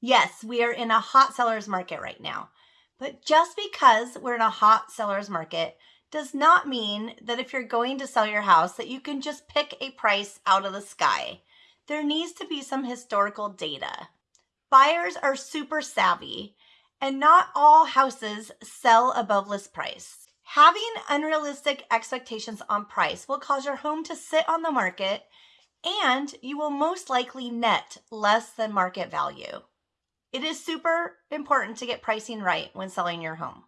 Yes, we are in a hot seller's market right now. But just because we're in a hot seller's market does not mean that if you're going to sell your house that you can just pick a price out of the sky. There needs to be some historical data. Buyers are super savvy and not all houses sell above list price. Having unrealistic expectations on price will cause your home to sit on the market and you will most likely net less than market value. It is super important to get pricing right when selling your home.